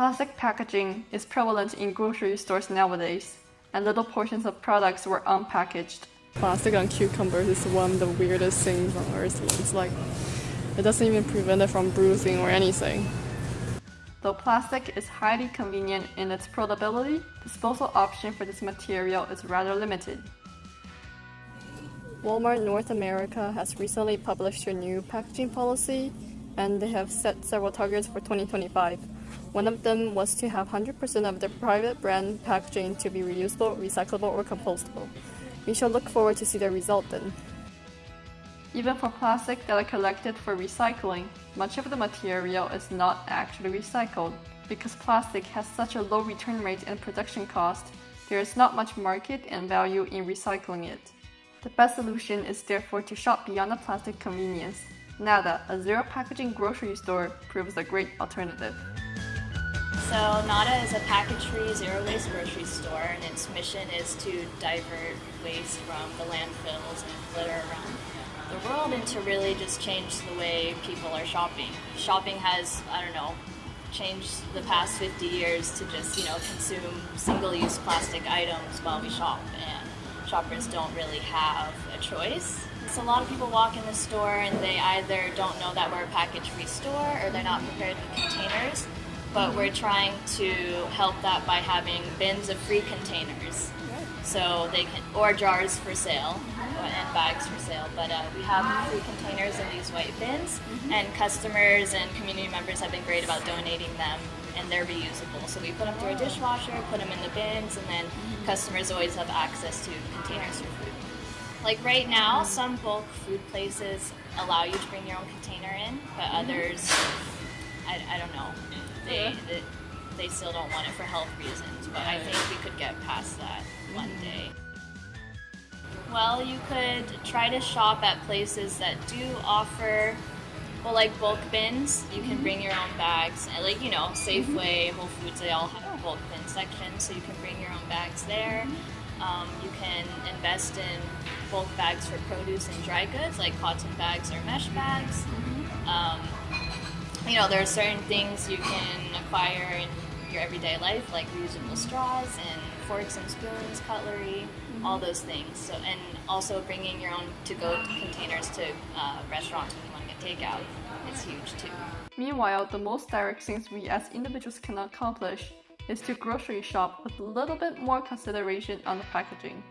Plastic packaging is prevalent in grocery stores nowadays, and little portions of products were unpackaged. Plastic on cucumbers is one of the weirdest things on earth. It's like it doesn't even prevent it from bruising or anything. Though plastic is highly convenient in its portability, disposal option for this material is rather limited. Walmart North America has recently published a new packaging policy and they have set several targets for 2025. One of them was to have 100% of their private brand packaging to be reusable, recyclable, or compostable. We shall look forward to see the result then. Even for plastic that are collected for recycling, much of the material is not actually recycled. Because plastic has such a low return rate and production cost, there is not much market and value in recycling it. The best solution is therefore to shop beyond the plastic convenience. Nada, a zero packaging grocery store, proves a great alternative. So Nada is a package-free, zero-waste grocery store, and its mission is to divert waste from the landfills and litter around the world and to really just change the way people are shopping. Shopping has, I don't know, changed the past 50 years to just, you know, consume single-use plastic items while we shop, and shoppers don't really have a choice. So a lot of people walk in the store and they either don't know that we're a package-free store or they're not prepared with containers, but we're trying to help that by having bins of free containers so they can or jars for sale and bags for sale but uh, we have free containers in these white bins mm-hmm. and customers and community members have been great about donating them and they're reusable so we put them through a dishwasher put them in the bins and then mm-hmm. customers always have access to containers for food like right now some bulk food places allow you to bring your own container in but mm-hmm. others I, I don't know they, they, they still don't want it for health reasons, but I think we could get past that one mm-hmm. day. Well, you could try to shop at places that do offer, well, like bulk bins. You can mm-hmm. bring your own bags, like you know, mm-hmm. Safeway, Whole Foods, they all have a bulk bin section, so you can bring your own bags there. Um, you can invest in bulk bags for produce and dry goods, like cotton bags or mesh bags. Um, you know, there are certain things you can acquire in your everyday life, like reusable straws and forks and spoons, cutlery, mm-hmm. all those things. So, and also bringing your own to-go containers to uh, restaurants when you want to get takeout is huge too. Meanwhile, the most direct things we as individuals can accomplish is to grocery shop with a little bit more consideration on the packaging.